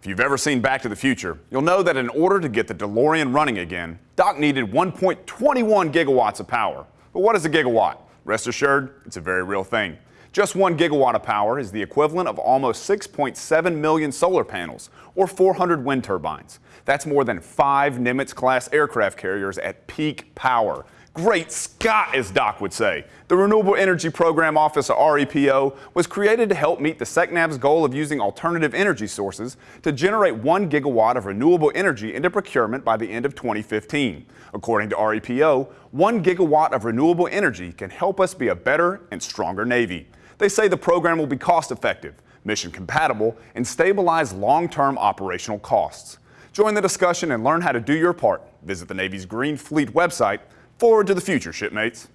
If you've ever seen Back to the Future, you'll know that in order to get the DeLorean running again, Doc needed 1.21 gigawatts of power. But what is a gigawatt? Rest assured, it's a very real thing. Just one gigawatt of power is the equivalent of almost 6.7 million solar panels or 400 wind turbines. That's more than five Nimitz-class aircraft carriers at peak power. Great Scott, as Doc would say. The Renewable Energy Program Office, or REPO, was created to help meet the SECNAV's goal of using alternative energy sources to generate one gigawatt of renewable energy into procurement by the end of 2015. According to REPO, one gigawatt of renewable energy can help us be a better and stronger Navy. They say the program will be cost effective, mission compatible, and stabilize long-term operational costs. Join the discussion and learn how to do your part. Visit the Navy's Green Fleet website Forward to the future, shipmates.